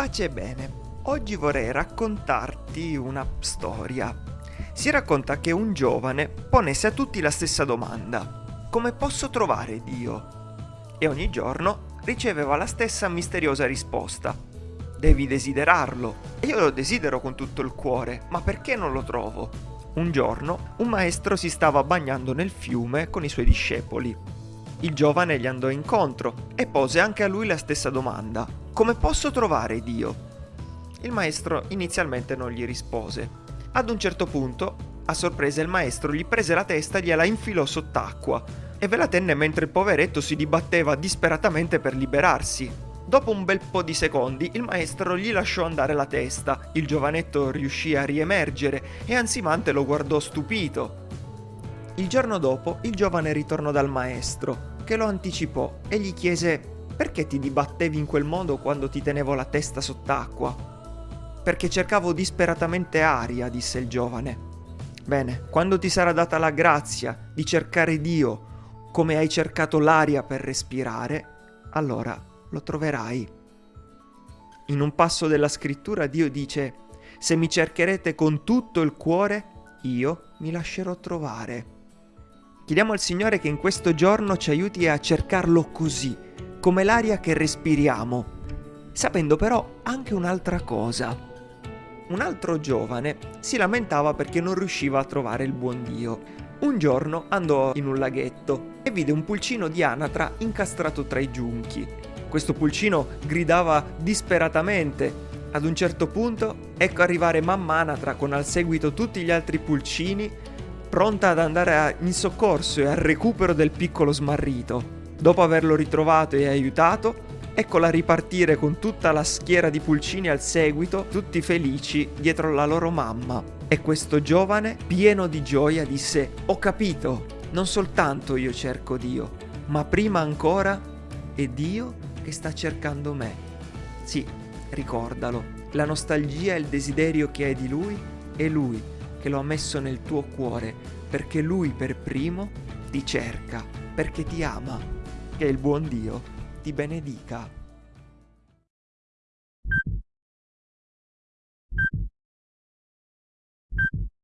Pace e bene, oggi vorrei raccontarti una storia. Si racconta che un giovane ponesse a tutti la stessa domanda. Come posso trovare Dio? E ogni giorno riceveva la stessa misteriosa risposta. Devi desiderarlo. E io lo desidero con tutto il cuore, ma perché non lo trovo? Un giorno un maestro si stava bagnando nel fiume con i suoi discepoli. Il giovane gli andò incontro e pose anche a lui la stessa domanda. Come posso trovare Dio? Il maestro inizialmente non gli rispose. Ad un certo punto, a sorpresa, il maestro gli prese la testa e gliela infilò sott'acqua e ve la tenne mentre il poveretto si dibatteva disperatamente per liberarsi. Dopo un bel po' di secondi, il maestro gli lasciò andare la testa. Il giovanetto riuscì a riemergere e ansimante lo guardò stupito. Il giorno dopo, il giovane ritornò dal maestro, che lo anticipò e gli chiese perché ti dibattevi in quel modo quando ti tenevo la testa sott'acqua? Perché cercavo disperatamente aria, disse il giovane. Bene, quando ti sarà data la grazia di cercare Dio come hai cercato l'aria per respirare, allora lo troverai. In un passo della scrittura Dio dice, se mi cercherete con tutto il cuore, io mi lascerò trovare. Chiediamo al Signore che in questo giorno ci aiuti a cercarlo così, come l'aria che respiriamo, sapendo però anche un'altra cosa. Un altro giovane si lamentava perché non riusciva a trovare il buon Dio. Un giorno andò in un laghetto e vide un pulcino di anatra incastrato tra i giunchi. Questo pulcino gridava disperatamente. Ad un certo punto ecco arrivare mamma anatra con al seguito tutti gli altri pulcini, pronta ad andare in soccorso e al recupero del piccolo smarrito. Dopo averlo ritrovato e aiutato, eccola ripartire con tutta la schiera di pulcini al seguito, tutti felici dietro la loro mamma. E questo giovane, pieno di gioia, disse: Ho capito, non soltanto io cerco Dio, ma prima ancora è Dio che sta cercando me. Sì, ricordalo, la nostalgia e il desiderio che hai di Lui è Lui che lo ha messo nel tuo cuore, perché Lui per primo ti cerca, perché ti ama che il buon Dio ti benedica.